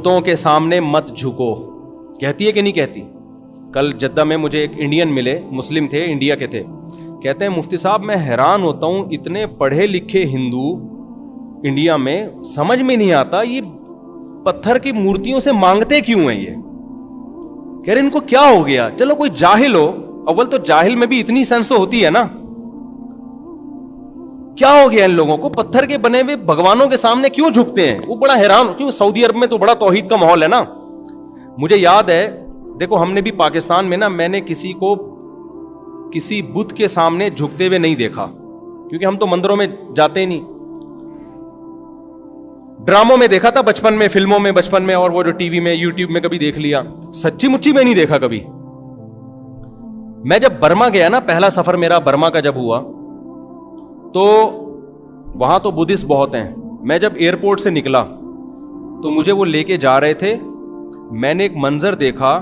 बुतों के सामने मत झुको। कहती है कि नहीं कहती? कल जद्दा में मुझे एक इंडियन मिले, मुस्लिम थे इंडिया के थे। कहते हैं, मुफ्ती साहब, मैं हैरान होता हूँ, इतने पढ़े लिखे हिंदू इंडिया में समझ में नहीं आता, ये पत्थर की मूर्तियों से मांगते क्यों हैं ये? कह रहे, इनको क्या हो गया? चलो कोई जाहिल हो, अव्वल तो जाहिल में भी इतनी सेंस तो होती है ना। क्या हो गया इन लोगों को? पत्थर के बने हुए भगवानों के सामने क्यों झुकते हैं? वो बड़ा हैरान, क्यों सऊदी अरब में तो बड़ा तोहहीद का माहौल है ना? मुझे याद है, देखो, हमने भी पाकिस्तान में ना मैंने किसी को किसी बुद्ध के सामने झुकते हुए नहीं देखा, क्योंकि हम तो मंदिरों में जाते ही नहीं। ड्रामों में देखा था बचपन में, फ़िल्मों में बचपन में, और वो जो टीवी में, यूट्यूब में कभी देख लिया। सच्ची मुच्ची में नहीं देखा कभी। मैं जब बर्मा गया ना, पहला सफ़र मेरा बर्मा का जब हुआ तो वहाँ तो बुद्धिस्ट बहुत हैं। मैं जब एयरपोर्ट से निकला तो मुझे वो लेके जा रहे थे। मैंने एक मंजर देखा,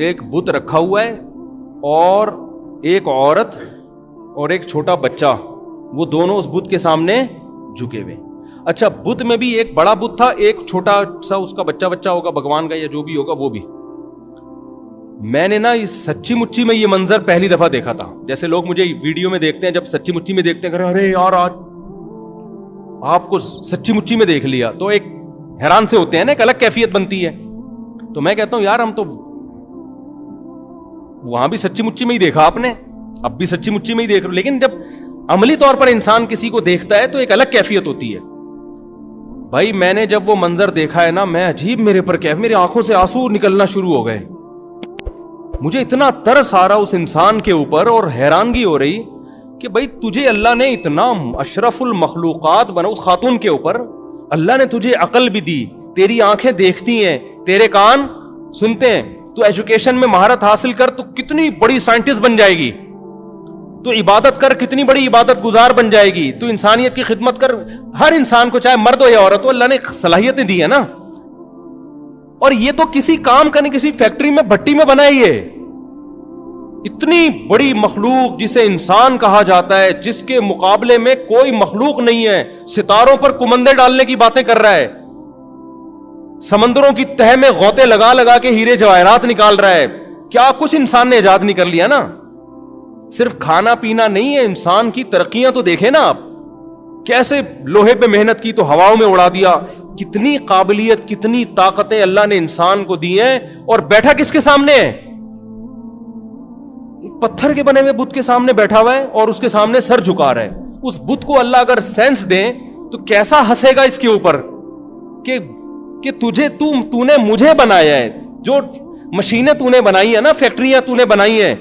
एक बुत रखा हुआ है और एक औरत और एक छोटा बच्चा, वो दोनों उस बुत के सामने झुके हुए। अच्छा बुत में भी एक बड़ा बुत था, एक छोटा सा उसका बच्चा बच्चा होगा, भगवान का या जो भी होगा, वो भी। मैंने ना इस सच्ची मुच्ची में ये मंजर पहली दफ़ा देखा था। जैसे लोग मुझे वीडियो में देखते हैं, जब सच्ची मुच्ची में देखते हैं अरे यार, आज आपको सच्ची मुच्ची में देख लिया। तो एक हैरान से होते हैं ना, एक अलग कैफियत बनती है। तो मैं कहता हूँ, यार, हम तो वहाँ भी सच्ची मुच्ची में ही देखा आपने, अब भी सच्ची मुच्ची में ही देख रहे लेकिन जब अमली तौर पर इंसान किसी को देखता है तो एक अलग कैफियत होती है। भाई, मैंने जब वो मंजर देखा है ना, मैं अजीब मेरे पर कैफ, मेरी आँखों से आँसू निकलना शुरू हो गए। मुझे इतना तरस आ रहा उस इंसान के ऊपर और हैरानगी हो रही कि भाई तुझे अल्लाह ने इतना अशरफुल मखलूक़ात बना उस खातून के ऊपर। अल्लाह ने तुझे अकल भी दी, तेरी आँखें देखती हैं, तेरे कान सुनते हैं। तो एजुकेशन में महारत हासिल कर तो कितनी बड़ी साइंटिस्ट बन जाएगी। तो इबादत कर, कितनी बड़ी इबादत गुजार बन जाएगी। तो इंसानियत की खिदमत कर, हर इंसान को चाहे मर्द हो या औरत हो, अल्लाह ने सलाहियतें दी है ना। और ये तो किसी काम का नहीं किसी फैक्ट्री में, भट्टी में बनाई है। इतनी बड़ी मखलूक जिसे इंसान कहा जाता है, जिसके मुकाबले में कोई मखलूक नहीं है, सितारों पर कुमंदे डालने की बातें कर रहा है। समंदरों की तह में गौते लगा लगा के हीरे जवाहरात निकाल रहा है। क्या कुछ इंसान ने ईजाद नहीं कर लिया ना? सिर्फ़ खाना पीना नहीं है, इंसान की तरक्कियाँ तो देखे ना आप। कैसे लोहे पे मेहनत की तो हवाओं में उड़ा दिया? कितनी काबिलियत, कितनी ताकतें अल्लाह ने इंसान को दी हैं, और बैठा किसके सामने है? पत्थर के बने हुए बुद्ध के सामने बैठा हुआ है और उसके सामने सर झुका रहा है। उस बुद्ध को अल्लाह अगर सेंस दे तो कैसा हंसेगा इसके ऊपर? कि कि तुझे, तू, तूने मुझे बनाया है। जो मशीनें तूने बनाई है ना, फैक्ट्रियाँ तूने बनाई है,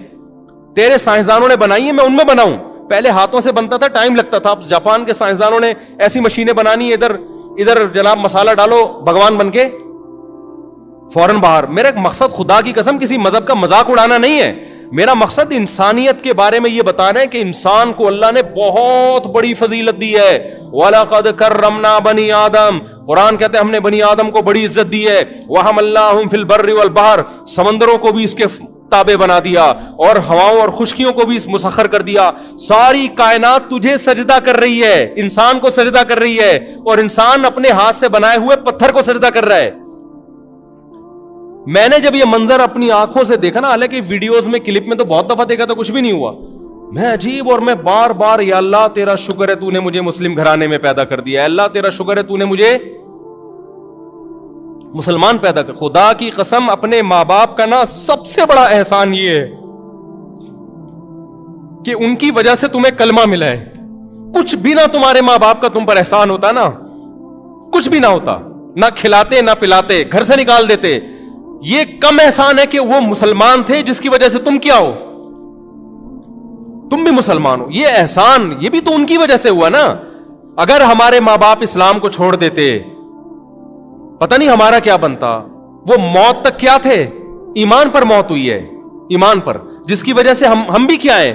तेरे साइंसदानों ने बनाई है, मैं उनमें बनाऊँ। पहले हाथों से बनता था, टाइम लगता था। जापान के साइंसदानों ने ऐसी मशीनें बनानी इधर इधर जनाब मसाला डालो, भगवान बन के। फ़ौरन बाहर। मेरा मकसद खुदा की कसम, किसी मज़हब का मज़ाक उड़ाना नहीं है। मेरा मकसद इंसानियत के बारे में यह बता रहे हैं कि इंसान को अल्लाह ने बहुत बड़ी फजीलत दी है। वालाकद कर रमना बनी आदम। कुरान कहते हैं, हमने बनी आदम को बड़ी इज़्ज़त दी है। वहम अल्लाह फिल बर्र बहर। समंदरों को भी इसके ताबे बना दिया और हवाओं और खुशकियों को भी मुसखर कर दिया। सारी कायनात तुझे सजदा कर रही है। इंसान को सजदा कर रही है और इंसान अपने हाथ से बनाए हुए पत्थर को सजदा कर रहा है। मैंने जब ये मंजर अपनी आँखों से देखा ना, हालाँकि वीडियोस में, क्लिप में तो बहुत दफ़ा देखा था, कुछ भी नहीं हुआ। मैं अजीब और मैं बार बार या अल्लाह, तेरा शुक्र है, तूने मुझे मुस्लिम घराने में पैदा कर दिया। अल्लाह, तेरा शुक्र है, तूने मुझे मुसलमान पैदा कर खुदा की कसम, अपने माँ बाप का ना सबसे बड़ा एहसान ये है कि उनकी वजह से तुम्हें कलमा मिला है। कुछ भी ना तुम्हारे माँ बाप का तुम पर एहसान होता ना, कुछ भी ना होता। ना खिलाते, ना पिलाते, घर से निकाल देते। ये कम एहसान है कि वो मुसलमान थे, जिसकी वजह से तुम क्या हो? तुम भी मुसलमान हो। ये एहसान, ये भी तो उनकी वजह से हुआ ना। अगर हमारे माँ बाप इस्लाम को छोड़ देते, पता नहीं हमारा क्या बनता। वो मौत तक क्या थे? ईमान पर मौत हुई है, ईमान पर। जिसकी वजह से हम हम भी क्या हैं?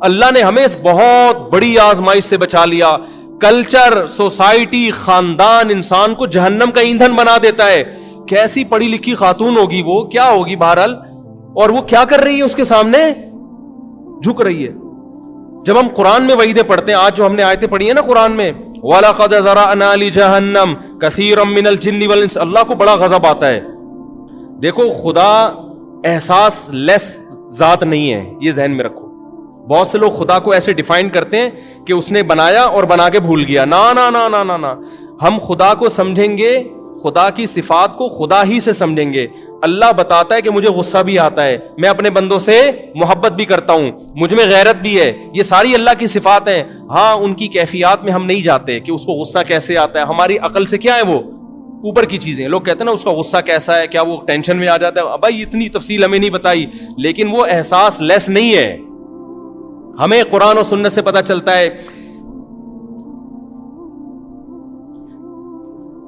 अल्लाह ने हमें इस बहुत बड़ी आजमाइश से बचा लिया। कल्चर, सोसाइटी, खानदान, इंसान को जहन्नम का ईंधन बना देता है। कैसी पढ़ी लिखी खातून होगी वो? क्या होगी बहरहाल? और वो क्या कर रही है उसके सामने? झुक रही है। जब हम कुरान में वहीदे पढ़ते हैं, आज जो हमने आयतें पढ़ी है ना कुरान में वल अल्लाह को बड़ा गजब आता है। देखो, खुदा एहसास लेस जात नहीं है, ये जहन में रखो। बहुत से लोग खुदा को ऐसे डिफाइन करते हैं कि उसने बनाया और बना के भूल गया। ना ना ना ना ना ना। हम खुदा को समझेंगे खुदा की सिफात को खुदा ही से समझेंगे। अल्लाह बताता है कि मुझे गुस्सा भी आता है। मैं अपने बंदों से मोहब्बत भी करता हूँ। मुझमें गैरत भी है। ये सारी अल्लाह की सिफात है। हाँ उनकी कैफियत में हम नहीं जाते कि उसको गुस्सा कैसे आता है। हमारी अकल से क्या है वो? ऊपर की चीज़ें। लोग कहते हैं ना, उसका गुस्सा कैसा है? क्या वो टेंशन में आ जाता है? भाई, इतनी तफसील हमें नहीं बताई। लेकिन वो एहसास लेस नहीं है। हमें कुरान और सुन्नत से पता चलता है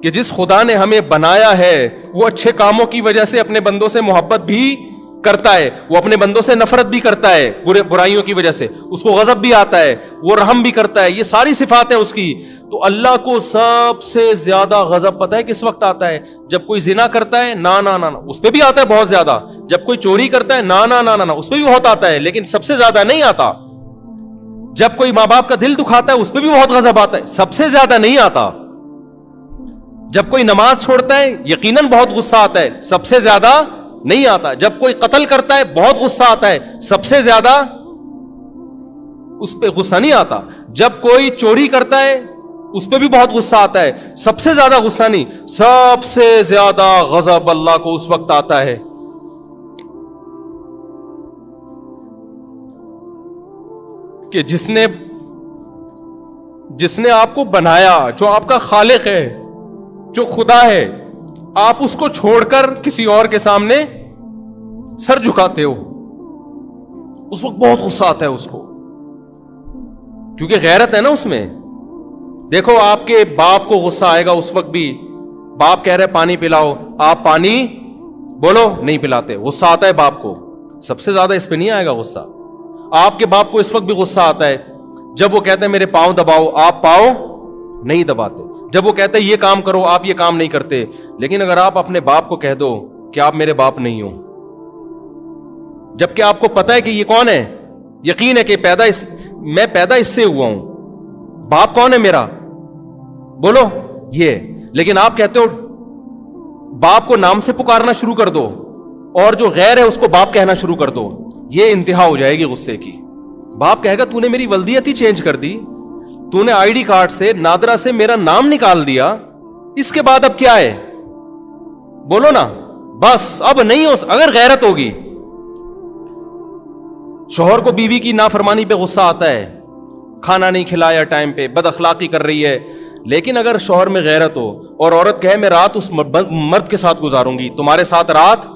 कि जिस खुदा ने हमें बनाया है, वो अच्छे कामों की वजह से अपने बंदों से मोहब्बत भी करता है, वो अपने बंदों से नफरत भी करता है, बुरे, बुराइयों की वजह से। उसको गजब भी आता है, वो रहम भी करता है, ये सारी सिफात है उसकी। तो अल्लाह को सबसे ज़्यादा गजब पता है किस वक्त आता है? जब कोई जिना करता है, ना ना ना ना, उस पर भी आता है बहुत ज़्यादा। जब कोई चोरी करता है, ना ना ना ना ना, उस पर भी बहुत आता है, लेकिन सबसे ज़्यादा नहीं आता। जब कोई माँ बाप का दिल दुखाता है, उस पर भी बहुत गजब आता है, सबसे ज़्यादा नहीं आता। जब कोई नमाज़ छोड़ता है, यकीनन बहुत गुस्सा आता है। सबसे ज़्यादा नहीं आता। जब कोई कत्ल करता है, बहुत गुस्सा आता है। सबसे ज़्यादा उस पर गुस्सा नहीं आता। जब कोई चोरी करता है, उस पर भी बहुत गुस्सा आता है। सबसे ज़्यादा गुस्सा नहीं, सबसे ज़्यादा गजब अल्लाह को उस वक्त आता है। कि जिसने जिसने आपको बनाया, जो आपका खालिक है जो खुदा है, आप उसको छोड़कर किसी और के सामने सर झुकाते हो। उस वक्त बहुत गुस्सा आता है उसको। क्योंकि गैरत है ना उसमें। देखो, आपके बाप को गुस्सा आएगा उस वक्त भी। बाप कह रहे पानी पिलाओ। आप पानी बोलो, नहीं पिलाते। गुस्सा आता है बाप को। सबसे ज़्यादा इस पे नहीं आएगा गुस्सा। आपके बाप को इस वक्त भी गुस्सा आता है। जब वो कहते हैं, मेरे पाँव दबाओ। आप पाओ, नहीं दबाते। जब वो कहते हैं, ये काम करो, आप ये काम नहीं करते। लेकिन अगर आप अपने बाप को कह दो कि आप मेरे बाप नहीं हो, जबकि आपको पता है कि ये कौन है, यकीन है कि पैदा इस, मैं पैदा इससे हुआ हूँ। बाप कौन है मेरा? बोलो, ये। लेकिन आप कहते हो, बाप को नाम से पुकारना शुरू कर दो और जो गैर है उसको बाप कहना शुरू कर दो। ये इंतहा हो जाएगी गुस्से की। बाप कहेगा, तूने मेरी वल्दियत ही चेंज कर दी। तूने आईडी कार्ड से नादरा से मेरा नाम निकाल दिया। इसके बाद अब क्या है? बोलो ना। बस, अब नहीं हो अगर गैरत होगी। शोहर को बीवी की नाफरमानी पे गुस्सा आता है। खाना नहीं खिलाया टाइम पे बद अखलाकी कर रही है। लेकिन अगर शोहर में गैरत हो और औरत कहे, मैं रात उस मर्द के साथ गुजारूँगी। तुम्हारे साथ रात?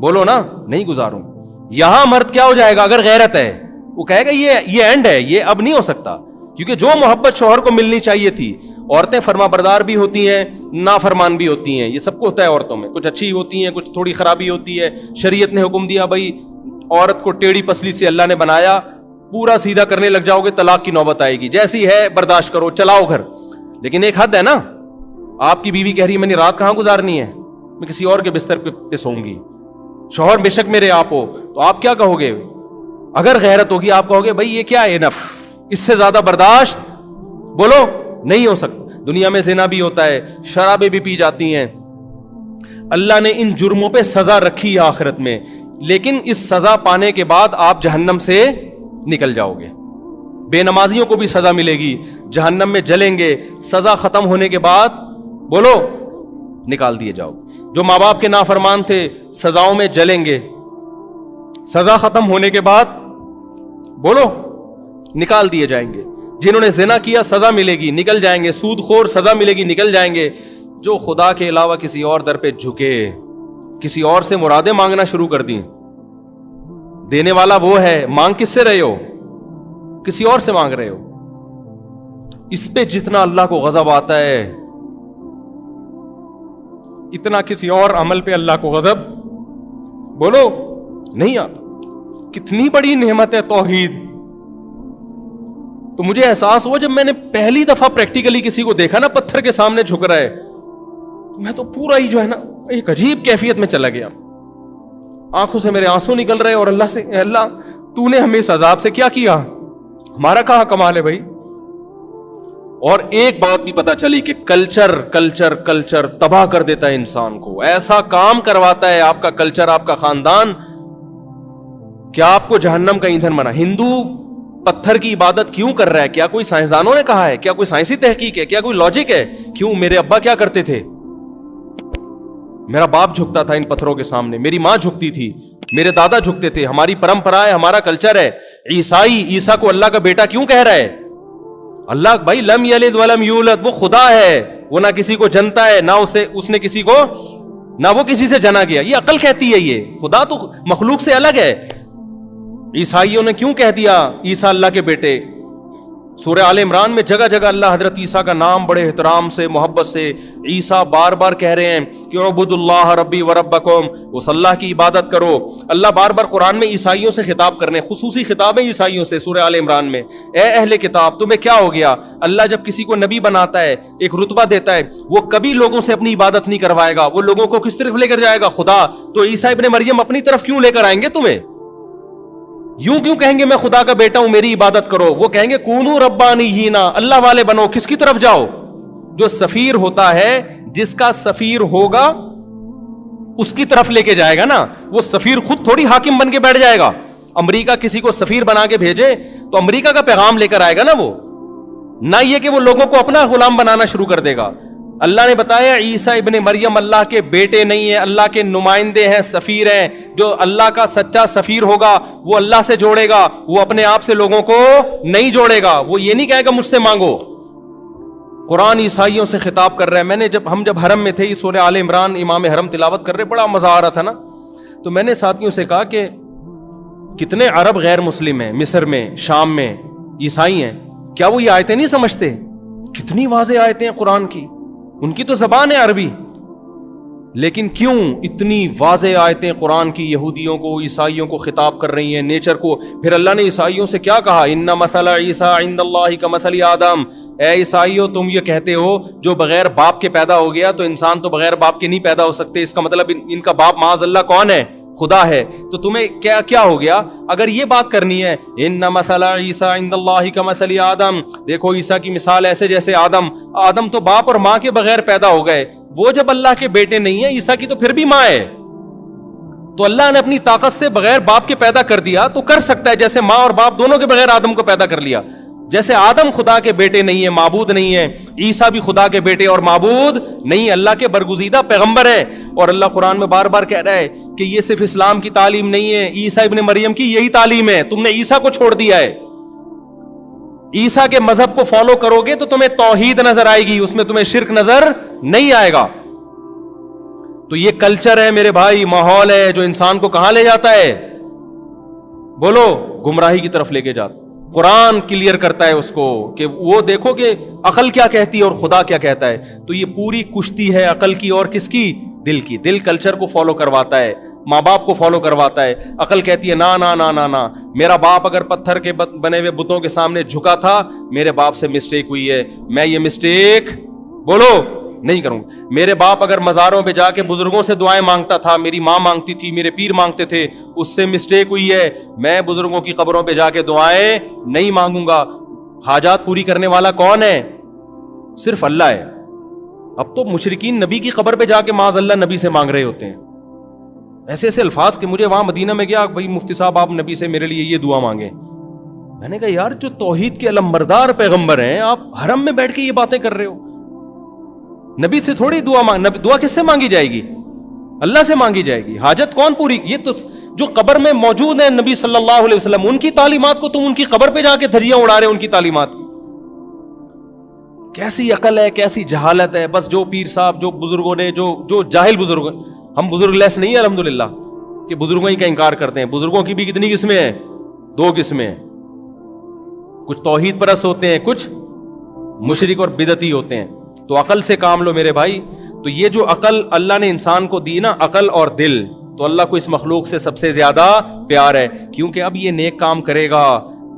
बोलो ना, नहीं गुजारूँगी। यहाँ मर्द क्या हो जाएगा अगर गैरत है? वो कहेगा ये ये एंड है ये अब नहीं हो सकता। क्योंकि जो मोहब्बत शोहर को मिलनी चाहिए थी औरतें फरमा बरदार भी होती हैं नाफरमान भी होती हैं। ये सबको होता है औरतों में। कुछ अच्छी होती हैं कुछ थोड़ी खराबी होती है। शरीयत ने हुक्म दिया भाई औरत को टेढ़ी पसली से अल्लाह ने बनाया पूरा सीधा करने लग जाओगे तलाक की नौबत आएगी। जैसी है बर्दाश्त करो चलाओ घर। लेकिन एक हद है ना आपकी बीवी कह रही है मैंने रात कहाँ गुजारनी है? मैं किसी और के बिस्तर पे, पे सोऊँगी। शोहर बेशक मेरे आप हो तो आप क्या कहोगे? अगर गैरत होगी, आप कहोगे, भाई, ये क्या है नफ इससे ज़्यादा बर्दाश्त? बोलो, नहीं हो सकता। दुनिया में जिना भी होता है, शराबें भी पी जाती हैं। अल्लाह ने इन जुर्मों पे सजा रखी है आखिरत में। लेकिन इस सजा पाने के बाद आप जहन्नम से निकल जाओगे। बेनमाजियों को भी सजा मिलेगी। जहन्नम में जलेंगे। सजा खत्म होने के बाद, बोलो, निकाल दिए जाओ। जो माँ बाप के नाफरमान थे, सजाओं में जलेंगे। सजा खत्म होने के बाद बोलो, निकाल दिए जाएँगे। जिन्होंने जिना किया, सजा मिलेगी, निकल जाएँगे। सूदखोर, सजा मिलेगी, निकल जाएँगे। जो खुदा के अलावा किसी और दर पे झुके, किसी और से मुरादे मांगना शुरू कर दी। देने वाला वो है, मांग किससे रहे हो? किसी और से मांग रहे हो? इस पे जितना अल्लाह को गजब आता है, इतना किसी और अमल पे अल्लाह को गजब? बोलो, नहीं आता। कितनी बड़ी नेमत है तोहीद। तो मुझे एहसास हुआ जब मैंने पहली दफ़ा प्रैक्टिकली किसी को देखा ना, पत्थर के सामने झुक रहा है तो मैं तो पूरा ही जो है ना, एक अजीब कैफियत में चला गया। आँखों से मेरे आँसू निकल रहे और अल्लाह से अल्लाह, तूने हमें इस अजाब से क्या किया? हमारा कहा कमाल है भाई? और एक बात भी पता चली कि कल्चर कल्चर कल्चर तबाह कर देता है इंसान को। ऐसा काम करवाता है आपका कल्चर, आपका खानदान क्या आपको जहन्नम का ईंधन बना हिंदू पत्थर की इबादत क्यों कर रहा है? क्या कोई साइंसदानों ने कहा है? क्या कोई साइंसी तहकीक है? क्या कोई लॉजिक है? क्यों मेरे अब्बा क्या करते थे? मेरा बाप झुकता था इन पत्थरों के सामने। मेरी माँ झुकती थी। मेरे दादा झुकते थे। हमारी परंपरा है, हमारा कल्चर है। ईसाई, ईसा को अल्लाह का बेटा क्यों कह रहा है? अल्लाह भाई, लम यलिद वलम यूलद, वो खुदा है। वो ना किसी को जनता है, ना उसे, उसने किसी को, ना वो किसी से जना गया ये अकल कहती है ये। खुदा तो मखलूक से अलग है। ईसाइयों ने क्यों कह दिया, ईसा अल्लाह के बेटे? सूर्य आल इमरान में जगह जगह अल्लाह हज़रत ईसा का नाम बड़े एहतराम से, मोहब्बत से ईसा बार बार कह रहे हैं कि अबुदुल्लाह रब्बी व रब्बकुम, उस अल्लाह की इबादत करो। अल्लाह बार बार कुरान में ईसाइयों से खिताब करने खसूसी खिताबें ईसाइयों से सूर्य आल इमरान में। ए अहले किताब, तुम्हें क्या हो गया? अल्लाह जब किसी को नबी बनाता है, एक रुतबा देता है, वो कभी लोगों से अपनी इबादत नहीं करवाएगा, वो लोगों को किस तरफ़ लेकर जाएगा? खुदा तो ईसा इबन मरियम अपनी तरफ़ क्यों लेकर आएँगे तुम्हें? यूँ क्यों कहेंगे, मैं खुदा का बेटा हूँ, मेरी इबादत करो वो कहेंगे, कूनू रब्बानी ही ना अल्लाह वाले बनो, किसकी तरफ़ जाओ? जो सफीर होता है, जिसका सफीर होगा, उसकी तरफ़ लेके जाएगा ना? वो सफीर खुद थोड़ी हाकिम बन के बैठ जाएगा। अमरीका किसी को सफीर बना के भेजे तो अमरीका का पैगाम लेकर आएगा ना वो? ना ये कि वो लोगों को अपना गुलाम बनाना शुरू कर देगा। अल्लाह ने बताया, ईसा इबन मरियम अल्लाह के बेटे नहीं है, अल्लाह के नुमाइंदे हैं, सफ़ीर हैं। जो अल्लाह का सच्चा सफ़ीर होगा, वो अल्लाह से जोड़ेगा, वो अपने आप से लोगों को नहीं जोड़ेगा। वो ये नहीं कहेगा, मुझसे मांगो। कुरान ईसाइयों से खिताब कर रहा है। मैंने जब, हम जब हरम में थे सूर्य आल इमरान, इमाम हरम तिलावत कर रहे, बड़ा मज़ा आ रहा था ना? तो मैंने साथियों से कहा कि, कितने अरब गैर मुस्लिम हैं, मिस्र में, शाम में, ईसाई हैं, क्या वो ये आयतें नहीं समझते? कितनी वाजे आयतें हैं कुरान की। उनकी तो जबान है अरबी। लेकिन क्यों इतनी वाज आयतें कुरान की यहूदियों को ईसाइयों को खिताब कर रही हैं नेचर को? फिर अल्लाह ने ईसाइयों से क्या कहा? इन्ना मसला ईसा इंदल्लाह का मसली आदम। ए ईसाइयों तुम ये कहते हो जो बगैर बाप के पैदा हो गया तो इंसान तो बगैर बाप के नहीं पैदा हो सकते। इसका मतलब इन, इनका बाप माज अल्लाह कौन है? खुदा है तो तुम्हें क्या क्या हो गया? अगर ये बात करनी है इन मसला ईसा इंदल्लाही का मसली आदम। देखो ईसा की मिसाल ऐसे जैसे आदम। आदम तो बाप और माँ के बगैर पैदा हो गए। वो जब अल्लाह के बेटे नहीं है, ईसा की तो फिर भी माँ है। तो अल्लाह ने अपनी ताकत से बगैर बाप के पैदा कर दिया तो कर सकता है जैसे माँ और बाप दोनों के बगैर आदम को पैदा कर लिया। जैसे आदम खुदा के बेटे नहीं है, माबूद नहीं है, ईसा भी खुदा के बेटे और माबूद नहीं, अल्लाह के बरगुजीदा पैगंबर है। और अल्लाह कुरान में बार बार कह रहा है कि ये सिर्फ़ इस्लाम की तालीम नहीं है, ईसा इबन मरियम की यही तालीम है, तुमने ईसा को छोड़ दिया है। ईसा के मज़हब को फॉलो करोगे तो तुम्हें तोहीद नज़र आएगी, उसमें तुम्हें शिरक नज़र नहीं आएगा। तो ये कल्चर है मेरे भाई, माहौल है जो इंसान को कहाँ ले जाता है? बोलो, गुमराही की तरफ़ लेके जाता कुरान क्लियर करता है उसको कि वो देखो कि अकल क्या कहती है और खुदा क्या कहता है। तो ये पूरी कुश्ती है अकल की और किसकी? दिल की। दिल कल्चर को फॉलो करवाता है माँ बाप को फॉलो करवाता है। अकल कहती है, ना ना ना ना ना, मेरा बाप अगर पत्थर के बने हुए बुतों के सामने झुका था, मेरे बाप से मिस्टेक हुई है। मैं ये मिस्टेक बोलो, नहीं करूँगा। मेरे बाप अगर मज़ारों पे जाके बुज़ुर्गों से दुआएँ माँगता था, मेरी माँ मांगती थी, मेरे पीर मांगते थे, उससे मिस्टेक हुई है। मैं बुज़ुर्गों की खबरों पे जाके दुआएँ नहीं मांगूँगा। हाजात पूरी करने वाला कौन है? सिर्फ़ अल्लाह है। अब तो मुशरकिन नबी की कब्र पे जाके माज अल्लाह नबी से मांग रहे होते हैं। ऐसे ऐसे अल्फाज के मुझे वहाँ मदीना में गया, भाई मुफ्ती साहब, आप नबी से मेरे लिए ये दुआ मांगे। मैंने कहा, यार, जो तोहीद के अलम्बरदार पैगंबर हैं, आप हरम में बैठ के ये बातें कर रहे हो। नबी से थोड़ी दुआ मांग, नबी, दुआ किससे मांगी जाएगी? अल्लाह से मांगी जाएगी। हाजत कौन पूरी? ये तो जो कब्र में मौजूद है नबी सल्लल्लाहु अलैहि उनकी तालीमात को तुम उनकी कब्र पे जाके धरिया उड़ा रहे उनकी तालीमात। कैसी अकल है, कैसी जहालत है? बस जो पीर साहब, जो बुज़ुर्गों ने, जो जो जाहिल बुज़ुर्ग, हम बुज़ुर्ग लेस नहीं है अलहमदुल्ला कि बुज़ुर्गों ही का इनकार करते हैं। बुज़ुर्गों की भी कितनी किस्में हैं? दो किस्में हैं। कुछ तोहहीद परस होते हैं, कुछ मुशरक और बिदती होते हैं। तो अकल से काम लो मेरे भाई। तो ये जो अकल अल्लाह ने इंसान को दी ना, अकल और दिल तो अल्लाह को इस मखलूक से सबसे ज़्यादा प्यार है। क्योंकि अब ये नेक काम करेगा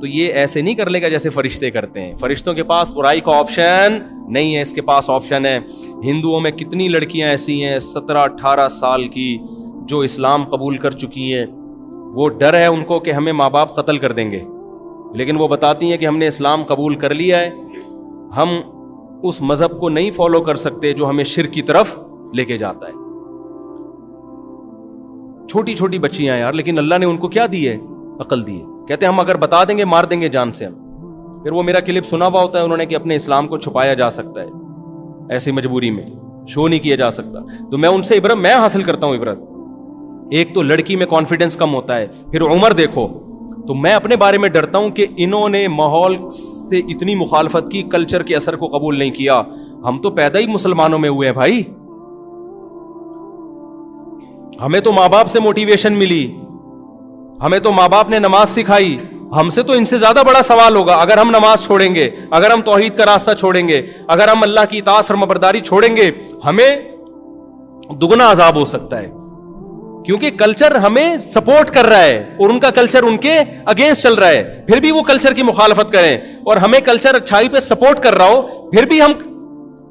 तो ये ऐसे नहीं कर लेगा जैसे फरिश्ते करते हैं। फरिश्तों के पास बुराई का ऑप्शन नहीं है, इसके पास ऑप्शन है। हिंदुओं में कितनी लड़कियाँ ऐसी हैं सत्रह, अठारह साल की जो इस्लाम कबूल कर चुकी हैं। वो डर है उनको कि हमें माँ बाप कत्ल कर देंगे। लेकिन वो बताती हैं कि हमने इस्लाम कबूल कर लिया है। हम उस मज़हब को नहीं फॉलो कर सकते जो हमें शिर की तरफ़ लेके जाता है। छोटी छोटी बच्चियाँ यार, लेकिन अल्लाह ने उनको क्या दी है? अकल दी है। कहते हैं, हम अगर बता देंगे, मार देंगे जान से हम। फिर वो मेरा क्लिप सुना हुआ होता है, उन्होंने कि अपने इस्लाम को छुपाया जा सकता है, ऐसी मजबूरी में। शो नहीं किया जा सकता। तो मैं उनसे, इबरत, मैं हासिल करता हूँ, इबरत। एक तो लड़की में कॉन्फिडेंस कम होता है, फिर उम्र देखो। तो मैं अपने बारे में डरता हूँ कि इन्होंने माहौल से इतनी मुखालफत की कल्चर के असर को कबूल नहीं किया। हम तो पैदा ही मुसलमानों में हुए हैं भाई। हमें तो माँ बाप से मोटिवेशन मिली। हमें तो माँ बाप ने नमाज़ सिखाई। हमसे तो इनसे ज़्यादा बड़ा सवाल होगा, अगर हम नमाज़ छोड़ेंगे, अगर हम तोहीद का रास्ता छोड़ेंगे, अगर हम अल्लाह की इतात फरमाबरदारी छोड़ेंगे, हमें दुगना अजाब हो सकता है। क्योंकि कल्चर हमें सपोर्ट कर रहा है और उनका कल्चर उनके अगेंस्ट चल रहा है। फिर भी वो कल्चर की मुखालफत करें और हमें कल्चर अच्छाई पे सपोर्ट कर रहा हो, फिर भी हम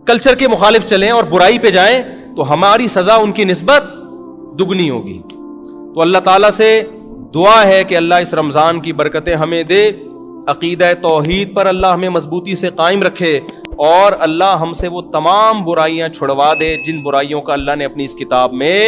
कल्चर के मुखालिफ चलें और बुराई पे जाएँ तो हमारी सजा उनकी नस्बत दुगनी होगी। तो अल्लाह ताला से दुआ है कि अल्लाह इस रमज़ान की बरकतें हमें दे, अकीद तोहहीद पर अल्लाह हमें मजबूती से कायम रखे और अल्लाह हमसे वो तमाम बुराइयाँ छुड़वा दे जिन बुराइयों का अल्लाह ने अपनी इस किताब में